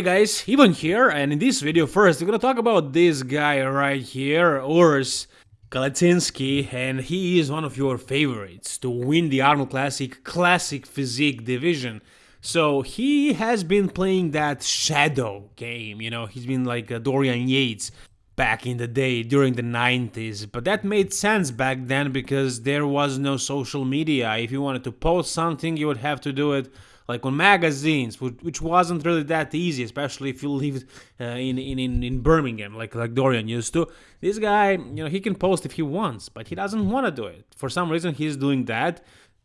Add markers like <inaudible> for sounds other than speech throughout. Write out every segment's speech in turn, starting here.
Hey guys, Ivan here, and in this video first we're gonna talk about this guy right here, Urs Kalecinski, and he is one of your favorites to win the Arnold Classic Classic Physique division. So he has been playing that shadow game, you know, he's been like Dorian Yates back in the day during the 90s, but that made sense back then because there was no social media. If you wanted to post something, you would have to do it like on magazines, which wasn't really that easy, especially if you lived uh, in, in, in Birmingham, like, like Dorian used to. This guy, you know, he can post if he wants, but he doesn't want to do it. For some reason, he's doing that.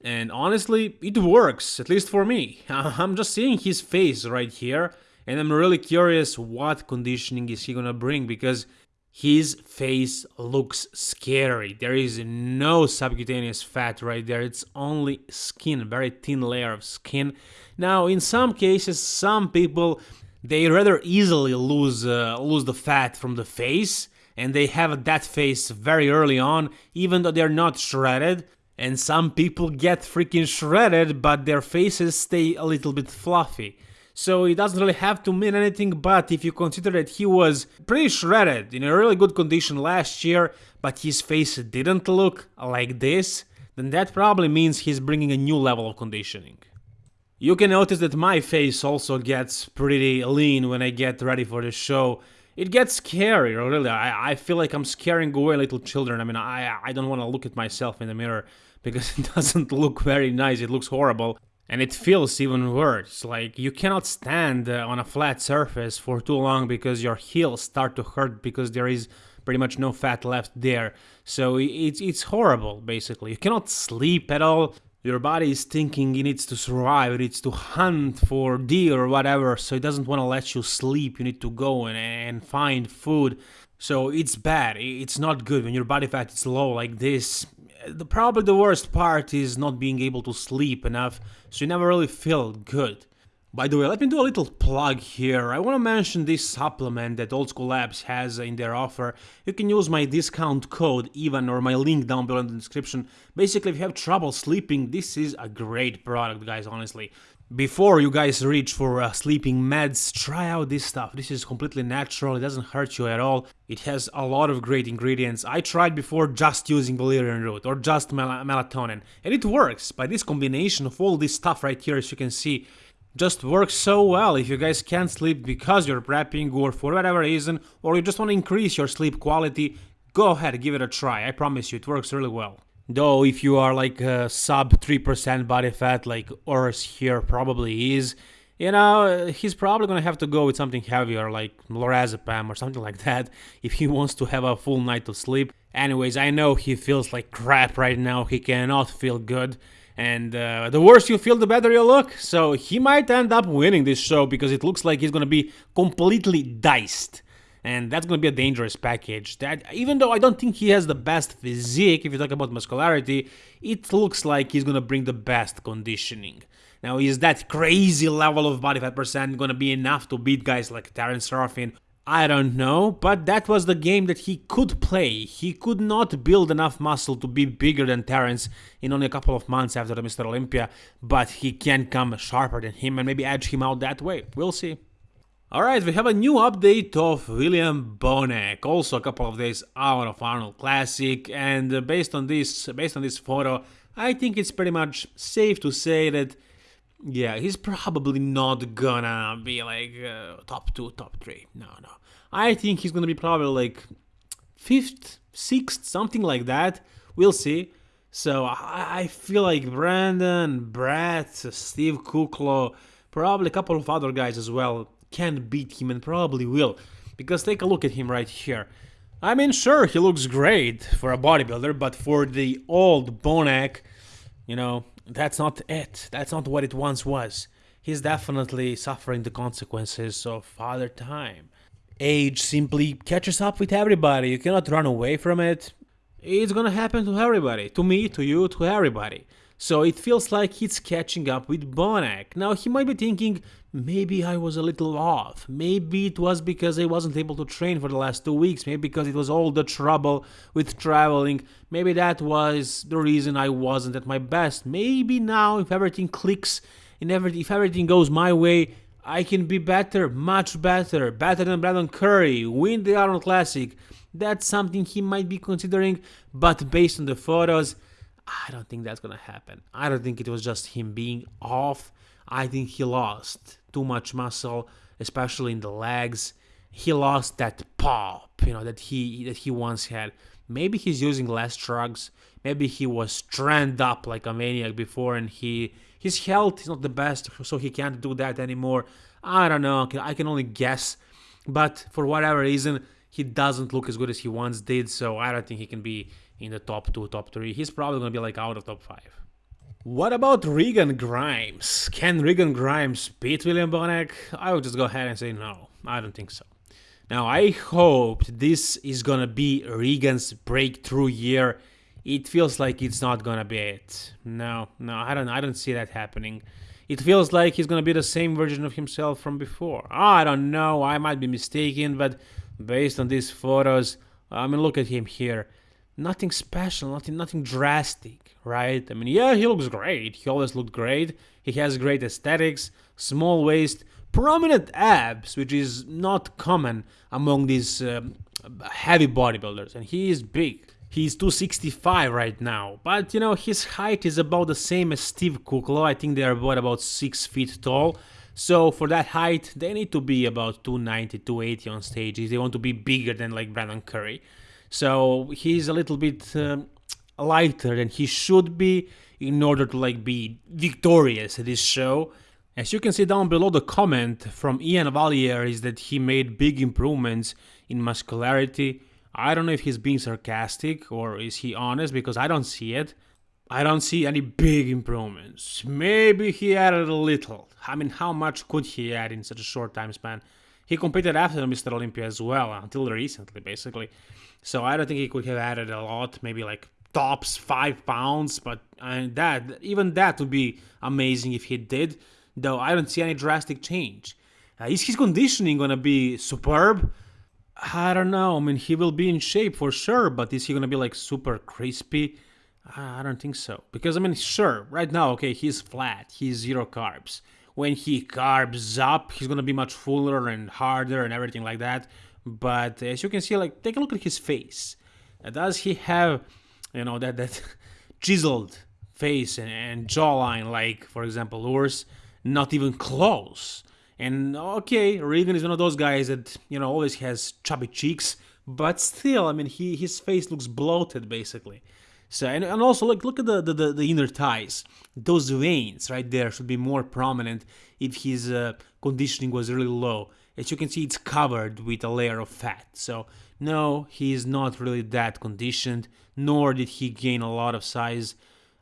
And honestly, it works, at least for me. <laughs> I'm just seeing his face right here, and I'm really curious what conditioning is he gonna bring because his face looks scary. There is no subcutaneous fat right there. It's only skin, very thin layer of skin. Now, in some cases, some people they rather easily lose uh, lose the fat from the face and they have that face very early on even though they're not shredded and some people get freaking shredded but their faces stay a little bit fluffy so it doesn't really have to mean anything, but if you consider that he was pretty shredded, in a really good condition last year, but his face didn't look like this, then that probably means he's bringing a new level of conditioning. You can notice that my face also gets pretty lean when I get ready for the show. It gets scary, really. I, I feel like I'm scaring away little children. I mean, I, I don't want to look at myself in the mirror because <laughs> it doesn't look very nice. It looks horrible. And it feels even worse, like you cannot stand uh, on a flat surface for too long because your heels start to hurt because there is pretty much no fat left there. So it's, it's horrible, basically. You cannot sleep at all. Your body is thinking it needs to survive, it needs to hunt for deer or whatever, so it doesn't want to let you sleep. You need to go and, and find food. So it's bad, it's not good when your body fat is low like this the, probably the worst part is not being able to sleep enough, so you never really feel good. By the way, let me do a little plug here. I want to mention this supplement that Old School Labs has in their offer. You can use my discount code EVAN or my link down below in the description. Basically, if you have trouble sleeping, this is a great product, guys, honestly. Before you guys reach for uh, sleeping meds, try out this stuff. This is completely natural, it doesn't hurt you at all. It has a lot of great ingredients. I tried before just using valerian root or just mel melatonin, and it works. By this combination of all this stuff right here, as you can see, just works so well if you guys can't sleep because you're prepping or for whatever reason, or you just want to increase your sleep quality, go ahead, give it a try. I promise you, it works really well. Though if you are like a sub 3% body fat like Urs here probably is, you know, he's probably gonna have to go with something heavier like lorazepam or something like that <laughs> if he wants to have a full night of sleep. Anyways, I know he feels like crap right now, he cannot feel good. And uh, the worse you feel, the better you look. So he might end up winning this show because it looks like he's gonna be completely diced and that's going to be a dangerous package. That even though I don't think he has the best physique, if you talk about muscularity, it looks like he's going to bring the best conditioning. Now, is that crazy level of body fat percent going to be enough to beat guys like Terrence Ruffin? I don't know, but that was the game that he could play. He could not build enough muscle to be bigger than Terrence in only a couple of months after the Mr. Olympia, but he can come sharper than him and maybe edge him out that way. We'll see. Alright, we have a new update of William Bonac, also a couple of days out of Arnold Classic, and uh, based on this based on this photo, I think it's pretty much safe to say that yeah, he's probably not gonna be like uh, top 2, top 3. No, no. I think he's gonna be probably like 5th, 6th, something like that. We'll see. So I, I feel like Brandon, Brett, Steve Kuclo, probably a couple of other guys as well can beat him and probably will. Because take a look at him right here. I mean, sure, he looks great for a bodybuilder, but for the old Bonac, you know, that's not it. That's not what it once was. He's definitely suffering the consequences of father time. Age simply catches up with everybody. You cannot run away from it. It's gonna happen to everybody. To me, to you, to everybody. So it feels like he's catching up with Bonac. Now he might be thinking, maybe I was a little off. Maybe it was because I wasn't able to train for the last two weeks. Maybe because it was all the trouble with traveling. Maybe that was the reason I wasn't at my best. Maybe now if everything clicks and every, if everything goes my way, I can be better, much better, better than Brandon Curry, win the Arnold Classic. That's something he might be considering, but based on the photos, I don't think that's gonna happen. I don't think it was just him being off. I think he lost too much muscle, especially in the legs. He lost that pop, you know, that he that he once had. Maybe he's using less drugs. Maybe he was stranded up like a maniac before, and he his health is not the best, so he can't do that anymore. I don't know. I can only guess, but for whatever reason, he doesn't look as good as he once did. So I don't think he can be in the top two, top three. He's probably gonna be like out of top five. What about Regan Grimes? Can Regan Grimes beat William Bonac? I would just go ahead and say no. I don't think so. Now I hope this is gonna be Regan's breakthrough year. It feels like it's not gonna be it. No, no, I don't I don't see that happening. It feels like he's gonna be the same version of himself from before. I don't know, I might be mistaken, but based on these photos, I mean look at him here nothing special, nothing nothing drastic, right? I mean, yeah, he looks great. He always looked great. He has great aesthetics, small waist, prominent abs, which is not common among these um, heavy bodybuilders, and he is big. He's 265 right now, but you know his height is about the same as Steve Kuclo. I think they are both about six feet tall. So for that height, they need to be about 290, 280 on stage if they want to be bigger than like Brandon Curry. So he's a little bit uh, lighter than he should be in order to like be victorious at this show. As you can see down below the comment from Ian Valliere is that he made big improvements in muscularity. I don't know if he's being sarcastic or is he honest because I don't see it. I don't see any big improvements. Maybe he added a little. I mean, how much could he add in such a short time span? He competed after Mr. Olympia as well, until recently, basically. So I don't think he could have added a lot, maybe like tops five pounds, but uh, that even that would be amazing if he did. Though I don't see any drastic change. Uh, is his conditioning gonna be superb? I don't know. I mean, he will be in shape for sure, but is he gonna be like super crispy? I don't think so. Because I mean, sure, right now, okay, he's flat, he's zero carbs when he carbs up, he's gonna be much fuller and harder and everything like that. But as you can see, like take a look at his face. Does he have, you know, that that <laughs> chiseled face and, and jawline like, for example, Urs? Not even close. And okay, Regan is one of those guys that you know always has chubby cheeks, but still, I mean, he his face looks bloated basically. So and, and also look look at the, the, the inner thighs. Those veins right there should be more prominent if his uh, conditioning was really low. As you can see, it's covered with a layer of fat. So no, he is not really that conditioned, nor did he gain a lot of size.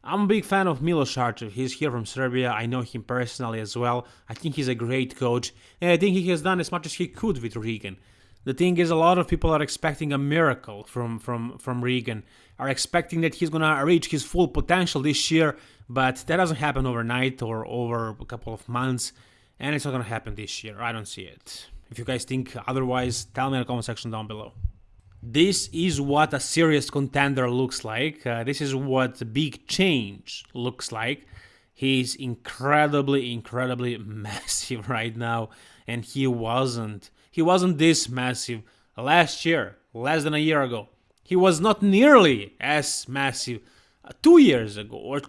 I'm a big fan of Milos Sarcev. He's here from Serbia. I know him personally as well. I think he's a great coach, and I think he has done as much as he could with Regan. The thing is, a lot of people are expecting a miracle from from from Regan, are expecting that he's gonna reach his full potential this year, but that doesn't happen overnight or over a couple of months, and it's not gonna happen this year. I don't see it. If you guys think otherwise, tell me in the comment section down below. This is what a serious contender looks like. Uh, this is what big change looks like. He's incredibly, incredibly <laughs> massive right now, and he wasn't he wasn't this massive last year, less than a year ago. He was not nearly as massive uh, two years ago or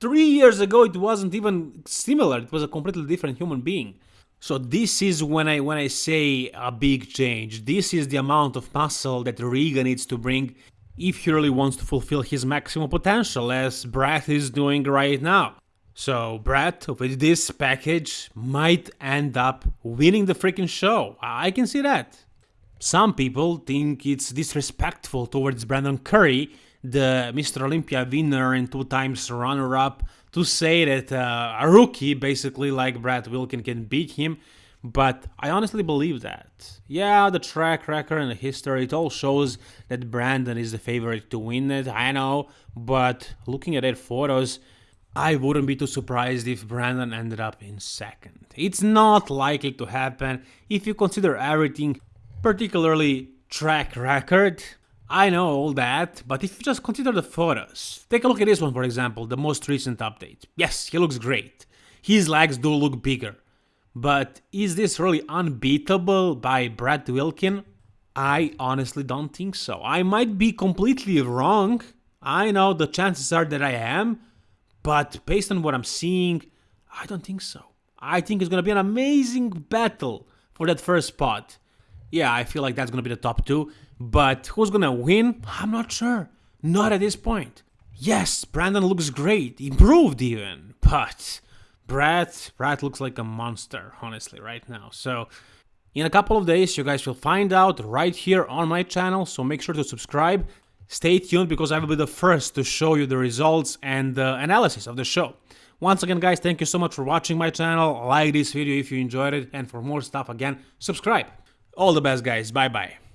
three years ago. It wasn't even similar. It was a completely different human being. So this is when I when I say a big change. This is the amount of muscle that Regan needs to bring if he really wants to fulfill his maximum potential, as Brett is doing right now. So Brett, with this package, might end up winning the freaking show. I can see that. Some people think it's disrespectful towards Brandon Curry, the Mr. Olympia winner and two times runner-up, to say that uh, a rookie, basically like Brett Wilkin, can beat him. But I honestly believe that. Yeah, the track record and the history, it all shows that Brandon is the favorite to win it, I know. But looking at their photos, I wouldn't be too surprised if Brandon ended up in second. It's not likely to happen if you consider everything, particularly track record. I know all that, but if you just consider the photos, take a look at this one for example, the most recent update. Yes, he looks great. His legs do look bigger. but is this really unbeatable by Brett Wilkin? I honestly don't think so. I might be completely wrong. I know the chances are that I am, but based on what I'm seeing, I don't think so. I think it's gonna be an amazing battle for that first spot. Yeah, I feel like that's gonna be the top two, but who's gonna win? I'm not sure. Not at this point. Yes, Brandon looks great, improved even, but Brett, Brett looks like a monster, honestly, right now. So, in a couple of days, you guys will find out right here on my channel, so make sure to subscribe. Stay tuned because I will be the first to show you the results and the analysis of the show. Once again, guys, thank you so much for watching my channel. Like this video if you enjoyed it, and for more stuff, again, subscribe. All the best, guys. Bye-bye.